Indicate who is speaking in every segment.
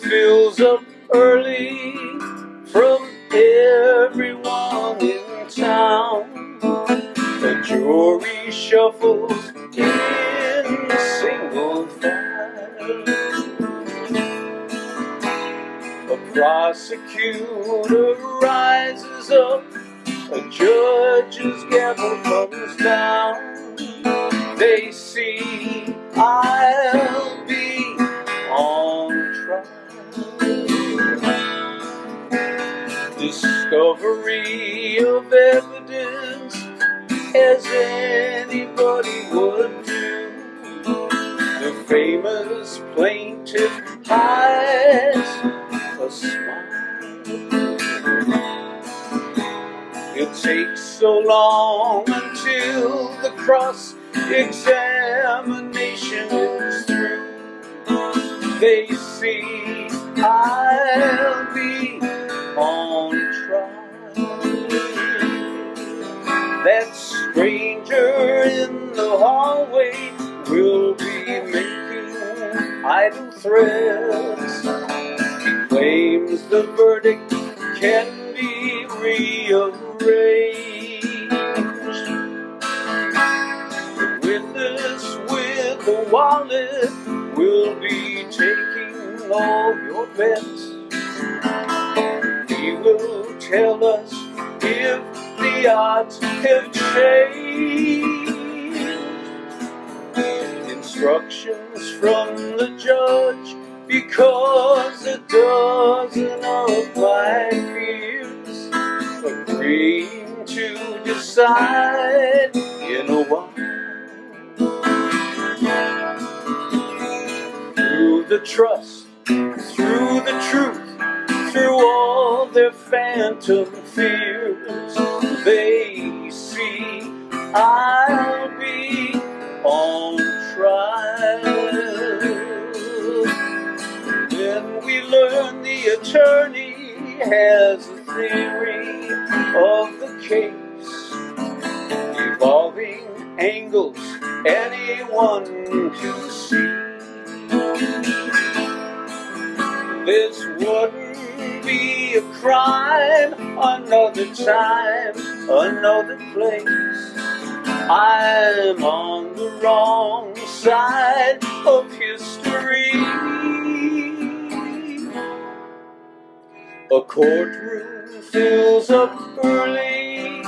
Speaker 1: fills up early from everyone in town. The jury shuffles in single file. A prosecutor rises up, a judge's gavel comes down. They see Discovery of evidence as anybody would do. The famous plaintiff hides a smile. It takes so long until the cross examination is through. They see I'll in the hallway will be making idle threats. He claims the verdict can be rearranged. The witness with the wallet will be taking all your bets. He will tell us if the odds have changed. From the judge because a dozen of my peers agreeing to decide in a while. Through the trust, through the truth, through all their phantom fears, they see I'll has a theory of the case, involving angles anyone can see. This wouldn't be a crime another time, another place. I'm on the wrong side of history. A courtroom fills up early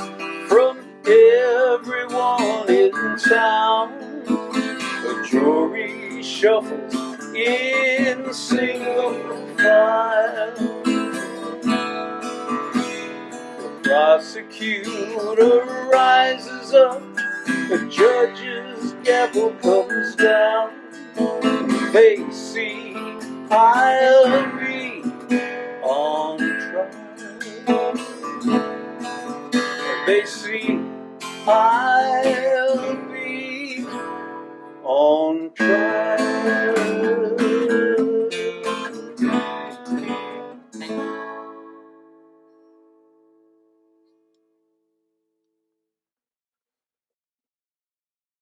Speaker 1: from everyone in town. A jury shuffles in single file. The prosecutor rises up, the judge's gavel comes down. They see I'll be on trial. They see I'll be on trial.